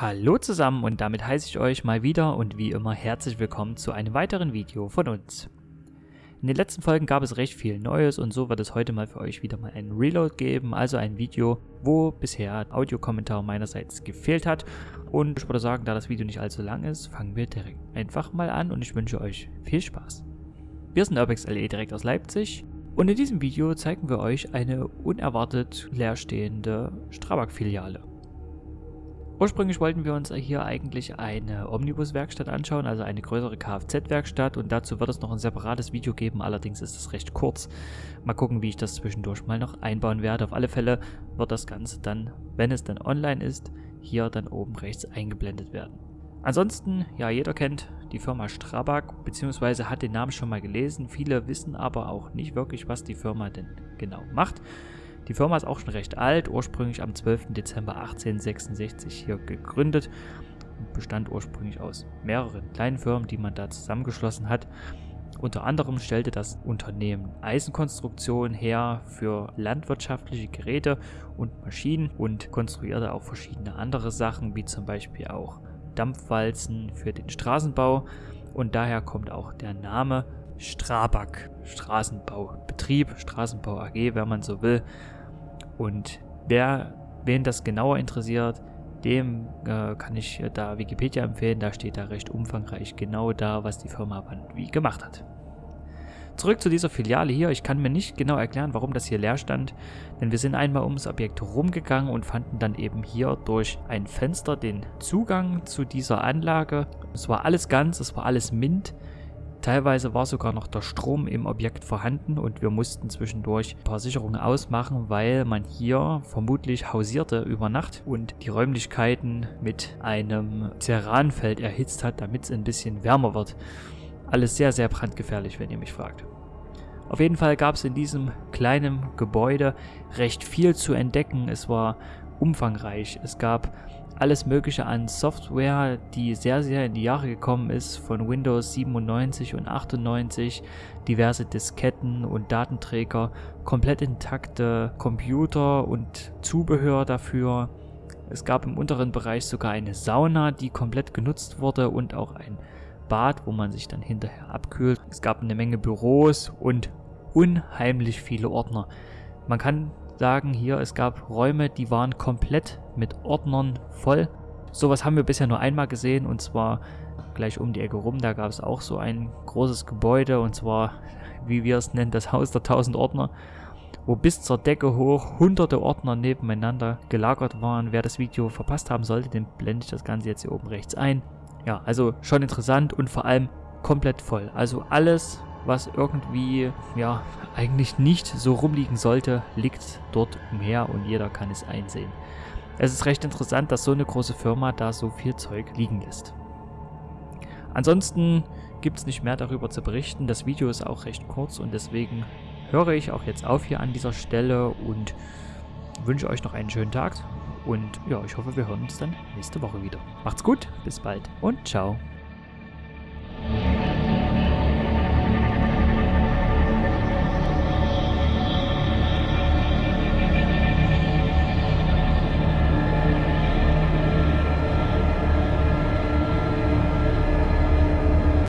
Hallo zusammen und damit heiße ich euch mal wieder und wie immer herzlich willkommen zu einem weiteren Video von uns. In den letzten Folgen gab es recht viel Neues und so wird es heute mal für euch wieder mal ein Reload geben, also ein Video, wo bisher Audiokommentar meinerseits gefehlt hat. Und ich würde sagen, da das Video nicht allzu lang ist, fangen wir direkt einfach mal an und ich wünsche euch viel Spaß. Wir sind Urbex LE direkt aus Leipzig und in diesem Video zeigen wir euch eine unerwartet leerstehende Strabag-Filiale. Ursprünglich wollten wir uns hier eigentlich eine Omnibus-Werkstatt anschauen, also eine größere Kfz-Werkstatt und dazu wird es noch ein separates Video geben, allerdings ist es recht kurz. Mal gucken, wie ich das zwischendurch mal noch einbauen werde. Auf alle Fälle wird das Ganze dann, wenn es dann online ist, hier dann oben rechts eingeblendet werden. Ansonsten, ja, jeder kennt die Firma Strabag, beziehungsweise hat den Namen schon mal gelesen. Viele wissen aber auch nicht wirklich, was die Firma denn genau macht. Die Firma ist auch schon recht alt, ursprünglich am 12. Dezember 1866 hier gegründet und bestand ursprünglich aus mehreren kleinen Firmen, die man da zusammengeschlossen hat. Unter anderem stellte das Unternehmen Eisenkonstruktion her für landwirtschaftliche Geräte und Maschinen und konstruierte auch verschiedene andere Sachen, wie zum Beispiel auch Dampfwalzen für den Straßenbau und daher kommt auch der Name Strabag, Straßenbaubetrieb, Straßenbau AG, wenn man so will. Und wer, wen das genauer interessiert, dem äh, kann ich da Wikipedia empfehlen, da steht da recht umfangreich genau da, was die Firma wann wie gemacht hat. Zurück zu dieser Filiale hier. Ich kann mir nicht genau erklären, warum das hier leer stand, denn wir sind einmal ums Objekt rumgegangen und fanden dann eben hier durch ein Fenster den Zugang zu dieser Anlage. Es war alles ganz, es war alles mint. Teilweise war sogar noch der Strom im Objekt vorhanden und wir mussten zwischendurch ein paar Sicherungen ausmachen, weil man hier vermutlich hausierte über Nacht und die Räumlichkeiten mit einem Ceranfeld erhitzt hat, damit es ein bisschen wärmer wird. Alles sehr, sehr brandgefährlich, wenn ihr mich fragt. Auf jeden Fall gab es in diesem kleinen Gebäude recht viel zu entdecken. Es war umfangreich. Es gab alles mögliche an Software, die sehr, sehr in die Jahre gekommen ist, von Windows 97 und 98, diverse Disketten und Datenträger, komplett intakte Computer und Zubehör dafür. Es gab im unteren Bereich sogar eine Sauna, die komplett genutzt wurde und auch ein Bad, wo man sich dann hinterher abkühlt. Es gab eine Menge Büros und unheimlich viele Ordner. Man kann sagen, hier, es gab Räume, die waren komplett mit Ordnern voll. Sowas haben wir bisher nur einmal gesehen und zwar gleich um die Ecke rum. Da gab es auch so ein großes Gebäude und zwar, wie wir es nennen, das Haus der 1000 Ordner, wo bis zur Decke hoch hunderte Ordner nebeneinander gelagert waren. Wer das Video verpasst haben sollte, den blende ich das Ganze jetzt hier oben rechts ein. Ja, also schon interessant und vor allem komplett voll. Also alles, was irgendwie, ja, eigentlich nicht so rumliegen sollte, liegt dort umher und jeder kann es einsehen. Es ist recht interessant, dass so eine große Firma da so viel Zeug liegen lässt. Ansonsten gibt es nicht mehr darüber zu berichten. Das Video ist auch recht kurz und deswegen höre ich auch jetzt auf hier an dieser Stelle und wünsche euch noch einen schönen Tag. Und ja, ich hoffe, wir hören uns dann nächste Woche wieder. Macht's gut, bis bald und ciao.